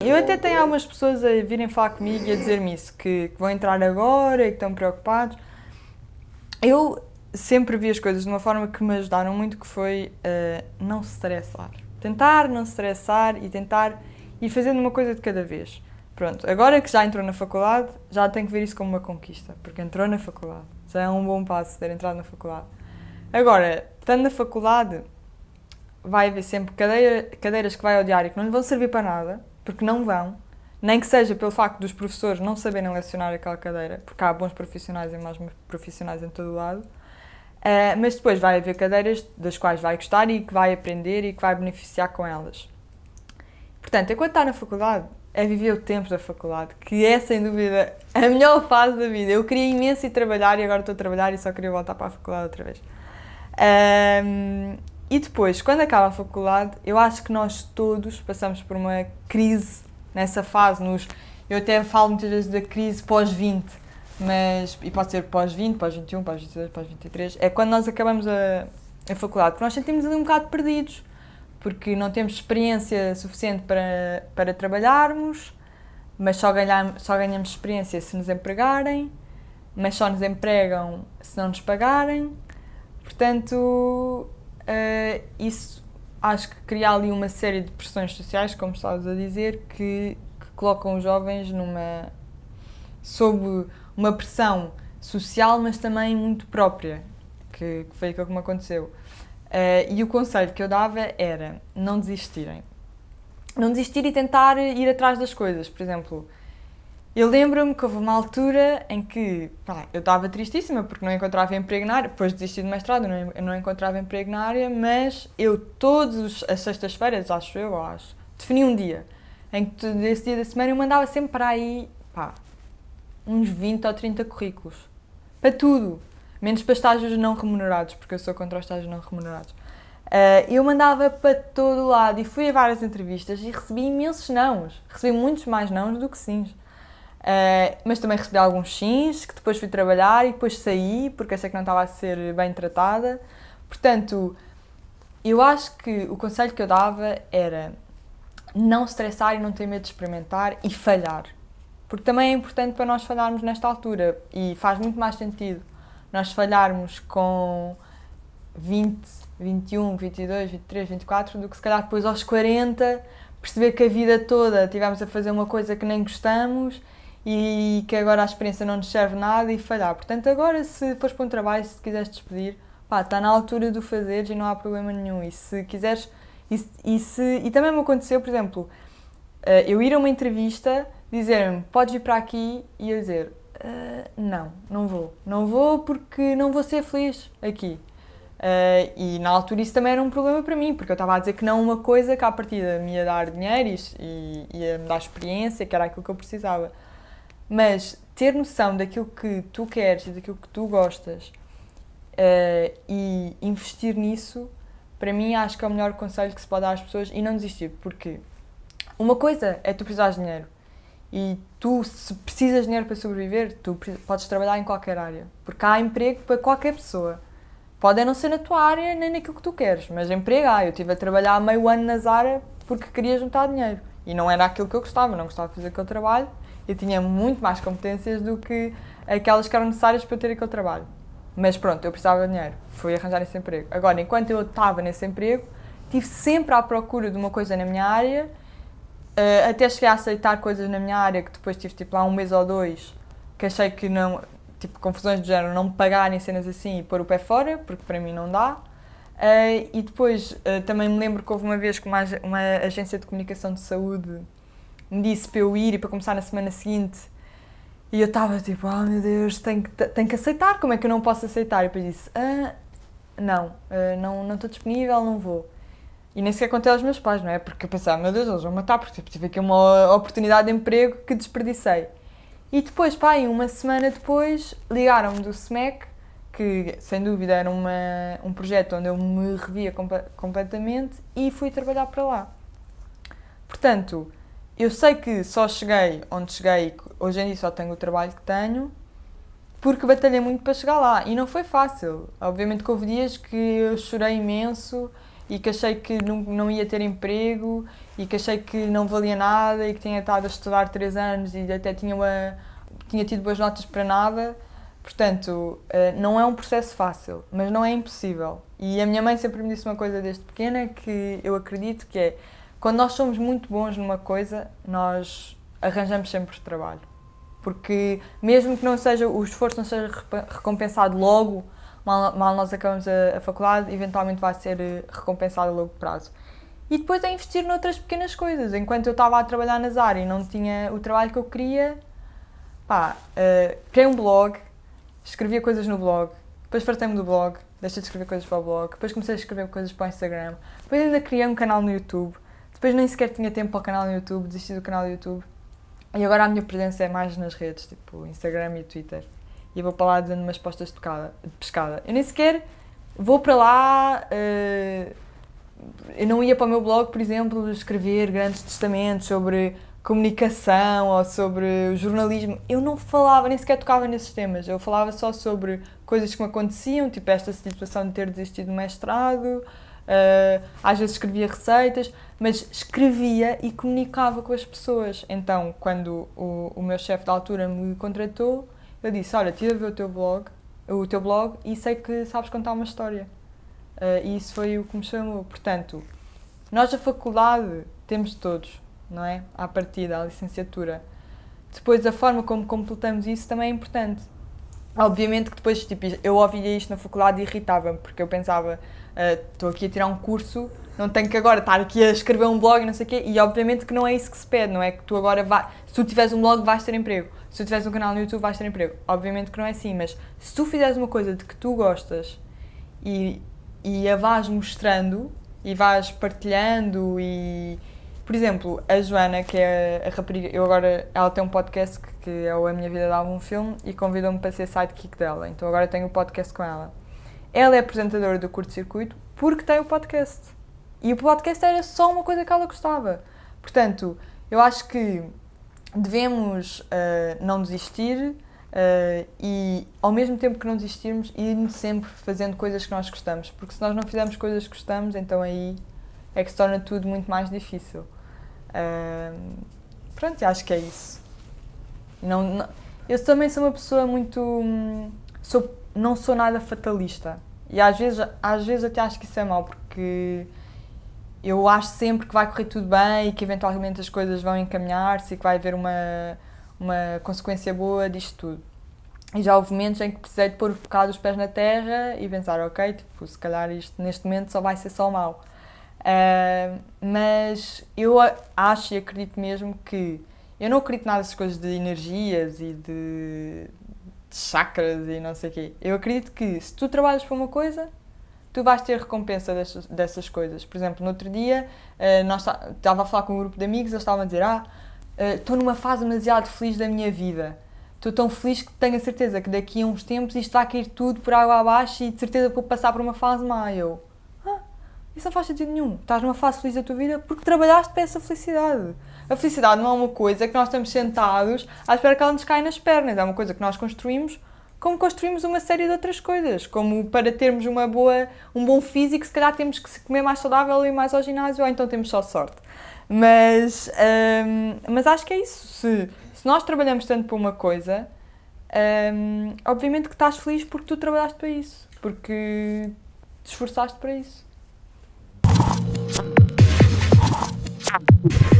Eu até tenho algumas pessoas a virem falar comigo e a dizer-me isso, que, que vão entrar agora e que estão preocupados. Eu sempre vi as coisas de uma forma que me ajudaram muito, que foi uh, não se estressar. Tentar não se estressar e tentar ir fazendo uma coisa de cada vez. Pronto, agora que já entrou na faculdade, já tem que ver isso como uma conquista, porque entrou na faculdade. Já é um bom passo ter entrado na faculdade. Agora, estando na faculdade, vai haver sempre cadeira, cadeiras que vai odiar e que não lhe vão servir para nada, porque não vão, nem que seja pelo facto dos professores não saberem lecionar aquela cadeira, porque há bons profissionais e maus profissionais em todo o lado, uh, mas depois vai haver cadeiras das quais vai gostar e que vai aprender e que vai beneficiar com elas. Portanto, enquanto está na faculdade, é viver o tempo da faculdade, que é sem dúvida a melhor fase da vida. Eu queria imenso ir trabalhar e agora estou a trabalhar e só queria voltar para a faculdade outra vez. E depois, quando acaba a faculdade, eu acho que nós todos passamos por uma crise nessa fase. Nos, eu até falo muitas vezes da crise pós-20, mas, e pode ser pós-20, pós-21, pós-22, pós-23, é quando nós acabamos a, a faculdade, porque nós sentimos ali um bocado perdidos, porque não temos experiência suficiente para, para trabalharmos, mas só ganhamos, só ganhamos experiência se nos empregarem, mas só nos empregam se não nos pagarem. Portanto, uh, isso acho que cria ali uma série de pressões sociais, como estavas a dizer, que, que colocam os jovens numa sob uma pressão social, mas também muito própria, que, que foi aquilo que me aconteceu. Uh, e o conselho que eu dava era não desistirem. Não desistir e tentar ir atrás das coisas. Por exemplo, eu lembro-me que houve uma altura em que pá, eu estava tristíssima porque não encontrava emprego na área, depois de desistir do mestrado eu não, encontrava emprego na área, mas eu todas as sextas-feiras, acho eu, acho, defini um dia em que desse dia da semana eu mandava sempre para aí, pá, uns 20 ou 30 currículos. Para tudo. Menos para estágios não remunerados, porque eu sou contra os estágios não remunerados. Uh, eu mandava para todo lado e fui a várias entrevistas e recebi imensos nãos. Recebi muitos mais nãos do que sims. Uh, mas também recebi alguns sims, que depois fui trabalhar e depois saí, porque achei que não estava a ser bem tratada. Portanto, eu acho que o conselho que eu dava era não estressar e não ter medo de experimentar e falhar. Porque também é importante para nós falharmos nesta altura e faz muito mais sentido nós falharmos com 20, 21, 22, 23, 24 do que se calhar depois aos 40 perceber que a vida toda tivemos a fazer uma coisa que nem gostamos e que agora a experiência não nos serve nada e falhar. Portanto, agora se fores para um trabalho, se quiseres despedir, pá, está na altura de o fazeres e não há problema nenhum. E se quiseres, e, e, se, e também me aconteceu, por exemplo, eh, eu ir a uma entrevista, dizer-me, podes vir para aqui, e eu dizer, uh, não, não vou. Não vou porque não vou ser feliz aqui. Uh, e na altura isso também era um problema para mim, porque eu estava a dizer que não uma coisa que à partida me ia dar dinheiro e, e ia me dar experiência, que era aquilo que eu precisava. Mas ter noção daquilo que tu queres e daquilo que tu gostas uh, e investir nisso, para mim acho que é o melhor conselho que se pode dar às pessoas e não desistir, porque uma coisa é tu precisares de dinheiro. E tu, se precisas de dinheiro para sobreviver, tu podes trabalhar em qualquer área, porque há emprego para qualquer pessoa. Pode não ser na tua área nem naquilo que tu queres, mas emprego há. Eu estive a trabalhar meio ano na Zara porque queria juntar dinheiro. E não era aquilo que eu gostava, não gostava de fazer aquele trabalho eu tinha muito mais competências do que aquelas que eram necessárias para eu ter aquele trabalho. Mas pronto, eu precisava de dinheiro, fui arranjar esse emprego. Agora, enquanto eu estava nesse emprego, estive sempre à procura de uma coisa na minha área, eh, até cheguei a aceitar coisas na minha área que depois tive tipo lá um mês ou dois, que achei que não, tipo confusões do género, não me pagarem cenas assim e pôr o pé fora, porque para mim não dá. Uh, e depois uh, também me lembro que houve uma vez que uma, uma agência de comunicação de saúde me disse para eu ir e para começar na semana seguinte. E eu estava tipo, oh meu Deus, tenho que, tenho que aceitar, como é que eu não posso aceitar? E depois disse, ah, não, ah, não, não estou disponível, não vou. E nem sequer contei aos meus pais, não é? Porque eu pensava, meu Deus, eles vão matar, porque tipo, tive aqui uma oportunidade de emprego que desperdicei. E depois, pá, uma semana depois, ligaram-me do SMEC, que sem dúvida era uma, um projeto onde eu me revia completamente, e fui trabalhar para lá. Portanto, eu sei que só cheguei onde cheguei, hoje em dia só tenho o trabalho que tenho, porque batalhei muito para chegar lá e não foi fácil. Obviamente que houve dias que eu chorei imenso e que achei que não, não ia ter emprego e que achei que não valia nada e que tinha estado a estudar três anos e até tinha, uma, tinha tido boas notas para nada. Portanto, eh, não é um processo fácil, mas não é impossível. E a minha mãe sempre me disse uma coisa desde pequena que eu acredito que é quando nós somos muito bons numa coisa, nós arranjamos sempre trabalho. Porque mesmo que não seja, o esforço não seja recompensado logo, mal, mal nós acabamos a, a, faculdade, eventualmente vai ser eh, recompensado a longo prazo. E depois é investir noutras pequenas coisas. Enquanto eu estava a trabalhar nas áreas e não tinha o trabalho que eu queria, pá, uh, criei um blog, escrevia coisas no blog, depois fartei-me do blog, deixei de escrever coisas para o blog, depois comecei a escrever coisas para o Instagram, depois ainda criei um canal no YouTube, depois nem sequer tinha tempo para o canal no YouTube, desisti do canal no YouTube. E agora a minha presença é mais nas redes, tipo Instagram e Twitter. E vou para lá dando umas postas de, pescada. Eu nem sequer vou para lá. Uh, eu não ia para o meu blog, por exemplo, escrever grandes testamentos sobre comunicação ou sobre jornalismo. Eu não falava, nem sequer tocava nesses temas. Eu falava só sobre coisas que me aconteciam, tipo esta situação de ter desistido do mestrado, Uh, às vezes escrevia receitas, mas escrevia e comunicava com as pessoas. Então, quando o, o meu chefe da altura me contratou, eu disse: Olha, tive a ver o teu blog, o teu blog e sei que sabes contar uma história. Uh, e isso foi o que me chamou. Portanto, nós, a faculdade, temos todos, não é? À partida, a licenciatura. Depois, a forma como completamos isso também é importante. Obviamente que depois, tipo, eu ouvia isto na faculdade e irritava-me, porque eu pensava, estou uh, aqui a tirar um curso, não tenho que agora estar aqui a escrever um blog não sei o quê, e obviamente que não é isso que se pede, não é que tu agora vai, se tu tiveres um blog vais ter emprego, se tu tiveres um canal no YouTube vais ter emprego, obviamente que não é assim, mas se tu fizeres uma coisa de que tu gostas e, e a vais mostrando e vais partilhando e por exemplo, a Joana, que é a rapariga, eu agora, ela tem um podcast que, é o A Minha Vida Dá um Filme e convidou-me para ser sidekick dela, então agora tenho o um podcast com ela. Ela é apresentadora do curto-circuito porque tem o podcast. E o podcast era só uma coisa que ela gostava. Portanto, eu acho que devemos uh, não desistir uh, e, ao mesmo tempo que não desistirmos, ir sempre fazendo coisas que nós gostamos. Porque se nós não fizermos coisas que gostamos, então aí é que se torna tudo muito mais difícil. Uh, pronto, acho que é isso. Não, não, eu também sou uma pessoa muito. Hum, sou, não sou nada fatalista. E às vezes, às vezes até acho que isso é mau, porque eu acho sempre que vai correr tudo bem e que eventualmente as coisas vão encaminhar-se e que vai haver uma, uma consequência boa disto tudo. E já houve momentos em que precisei de pôr um bocado os pés na terra e pensar, ok, tipo, se calhar isto neste momento só vai ser só mau. Uh, mas eu acho e acredito mesmo que eu não acredito nada nessas coisas de energias e de, chakras e não sei o quê. Eu acredito que se tu trabalhas para uma coisa, tu vais ter recompensa dessas, dessas coisas. Por exemplo, no outro dia, uh, nós estava a falar com um grupo de amigos, eles estavam a dizer: Ah, uh, estou numa fase demasiado feliz da minha vida. Estou tão feliz que tenho a certeza que daqui a uns tempos isto vai cair tudo por água abaixo e de certeza vou passar por uma fase má. Ah, isso não faz sentido nenhum. Estás numa fase feliz da tua vida porque trabalhaste para essa felicidade. A felicidade não é uma coisa que nós estamos sentados à espera que ela nos caia nas pernas. É uma coisa que nós construímos como construímos uma série de outras coisas. Como para termos uma boa, um bom físico, se calhar temos que comer mais saudável e mais ao ginásio, ou então temos só sorte. Mas, hum, mas acho que é isso. Se, se nós trabalhamos tanto para uma coisa, hum, obviamente que estás feliz porque tu trabalhaste para isso. Porque te esforçaste para isso. ค่ะ